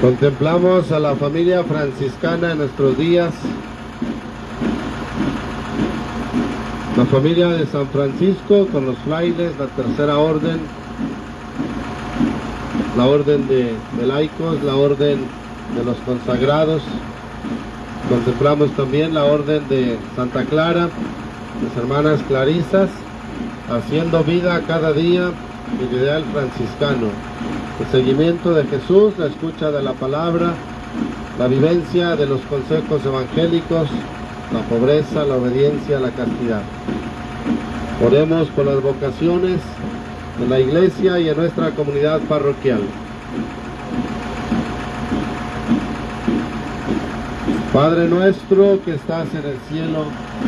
Contemplamos a la familia franciscana en nuestros días. La familia de San Francisco con los frailes, la tercera orden, la orden de, de laicos, la orden de los consagrados. Contemplamos también la orden de Santa Clara, las hermanas clarisas, haciendo vida cada día el ideal franciscano. El seguimiento de Jesús, la escucha de la palabra, la vivencia de los consejos evangélicos, la pobreza, la obediencia, la castidad. Oremos por las vocaciones en la iglesia y en nuestra comunidad parroquial. Padre nuestro que estás en el cielo,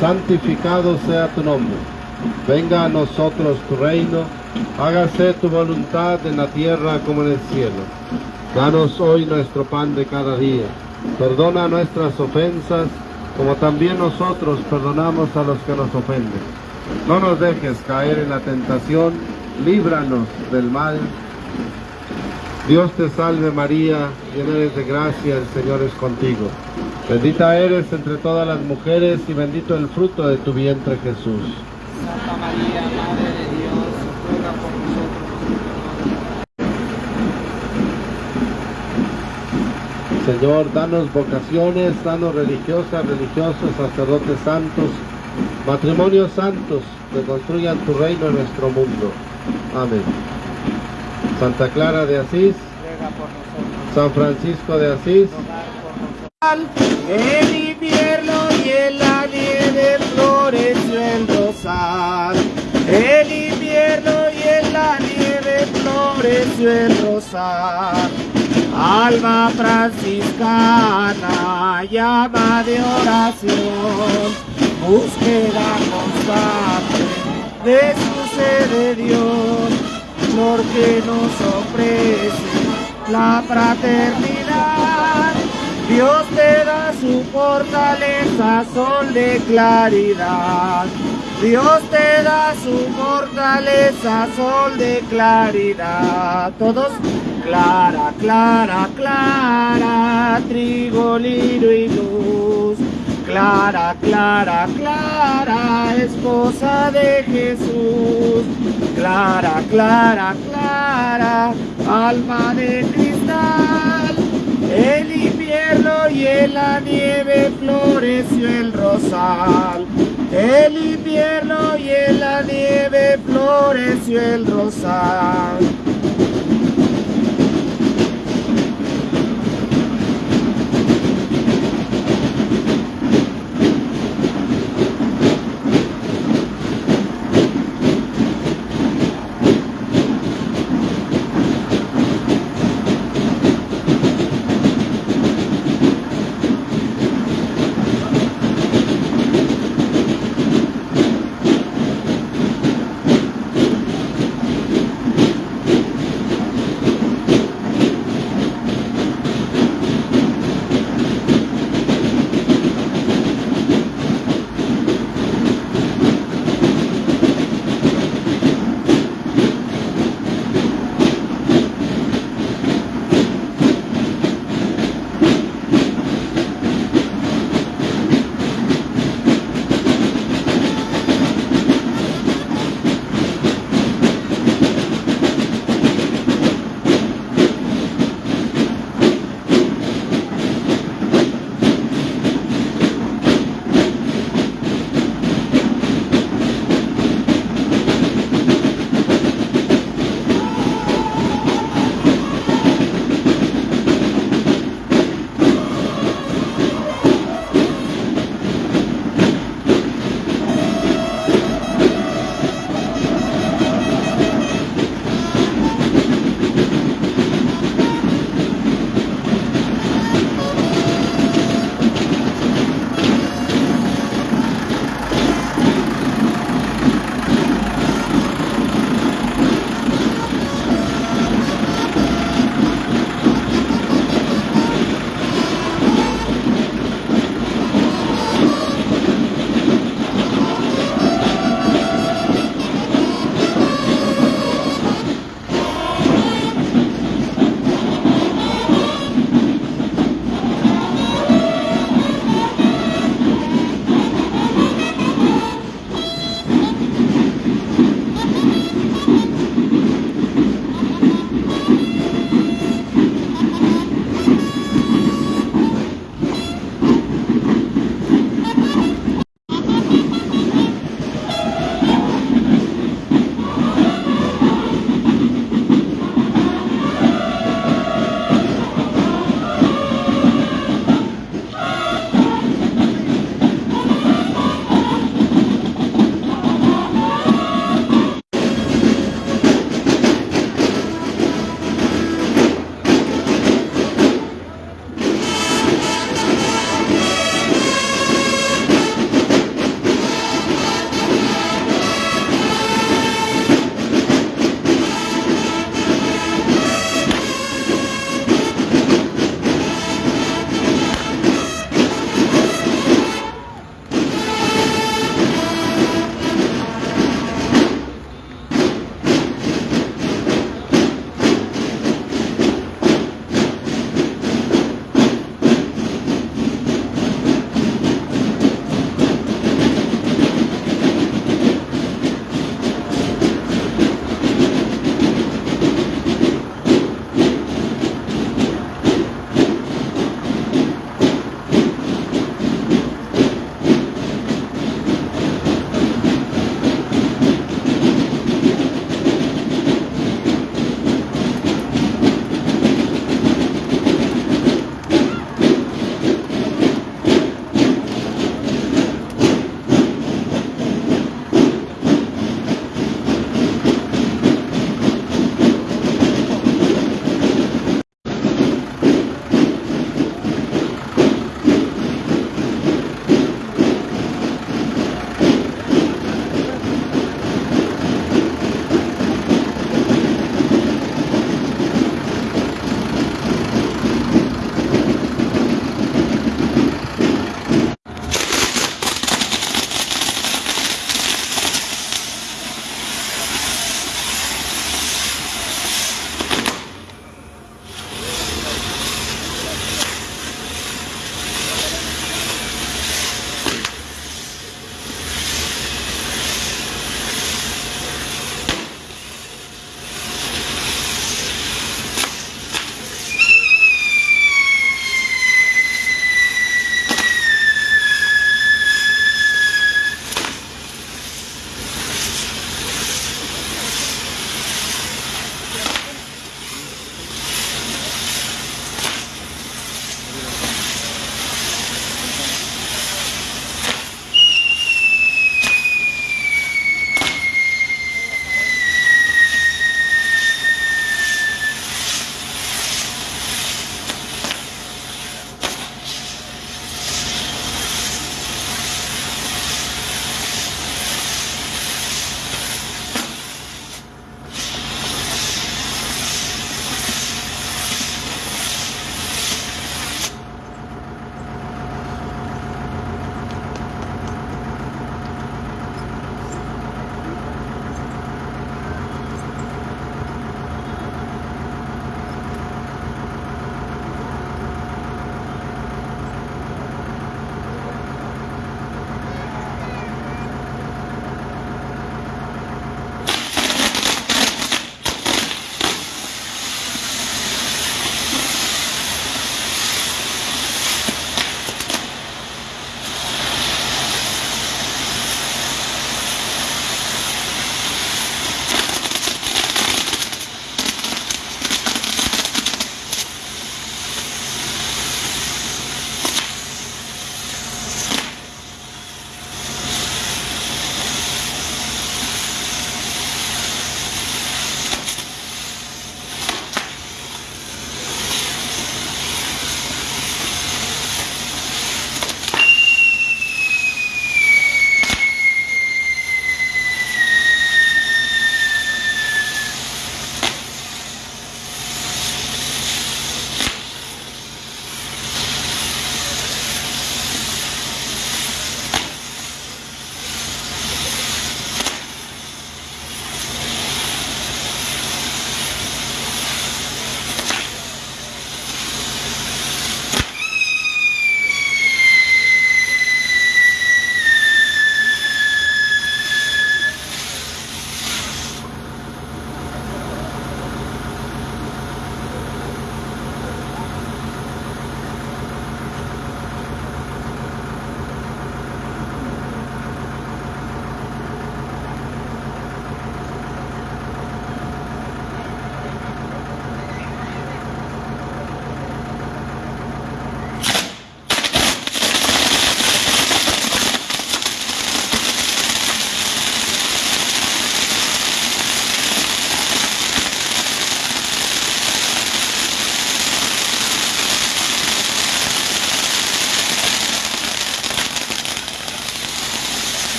santificado sea tu nombre. Venga a nosotros tu reino, hágase tu voluntad en la tierra como en el cielo. Danos hoy nuestro pan de cada día. Perdona nuestras ofensas, como también nosotros perdonamos a los que nos ofenden. No nos dejes caer en la tentación, líbranos del mal. Dios te salve María, llena eres de gracia, el Señor es contigo. Bendita eres entre todas las mujeres y bendito el fruto de tu vientre Jesús. Santa María, Madre de Dios, ruega por nosotros. Señor, danos vocaciones, danos religiosas, religiosos, sacerdotes santos, matrimonios santos que construyan tu reino en nuestro mundo. Amén. Santa Clara de Asís. San Francisco de Asís. El invierno y en la nieve floreció el rosal. El invierno y en la nieve floreció el rosal. Alma franciscana, llama de oración, búsqueda constante de su sed de Dios, flor que nos ofrece la fraternidad. Dios te da su fortaleza, sol de claridad. Dios te da su fortaleza, sol de claridad. Todos, clara, clara, clara, trigo, lino y luz. Clara, clara, clara, esposa de Jesús. Clara, clara, clara, alma de cristal. El invierno y en la nieve floreció el rosal. El invierno y en la nieve floreció el rosal.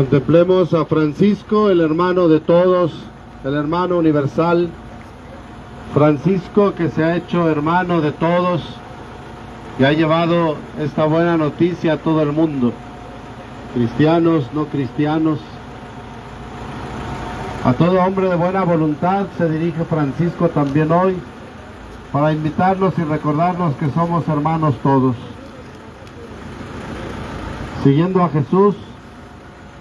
Contemplemos a Francisco, el hermano de todos, el hermano universal. Francisco que se ha hecho hermano de todos y ha llevado esta buena noticia a todo el mundo. Cristianos, no cristianos. A todo hombre de buena voluntad se dirige Francisco también hoy para invitarnos y recordarnos que somos hermanos todos. Siguiendo a Jesús,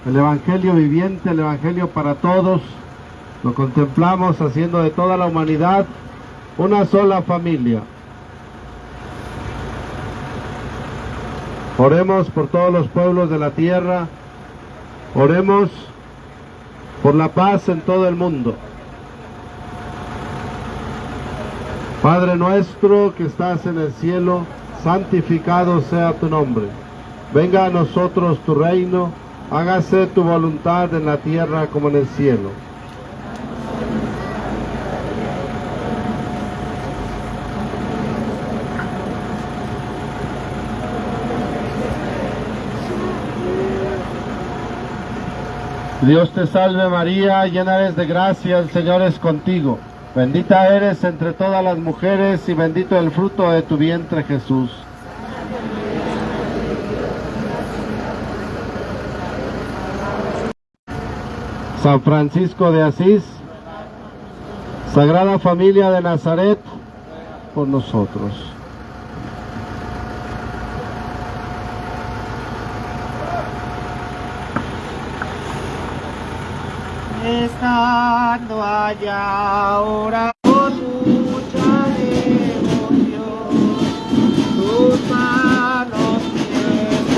el Evangelio viviente, el Evangelio para todos, lo contemplamos haciendo de toda la humanidad una sola familia. Oremos por todos los pueblos de la tierra, oremos por la paz en todo el mundo. Padre nuestro que estás en el cielo, santificado sea tu nombre. Venga a nosotros tu reino, hágase tu voluntad en la tierra como en el cielo. Dios te salve María, llena eres de gracia, el Señor es contigo. Bendita eres entre todas las mujeres y bendito el fruto de tu vientre Jesús. San Francisco de Asís, Sagrada Familia de Nazaret, por nosotros. Estando allá ahora con mucha devoción, tus manos me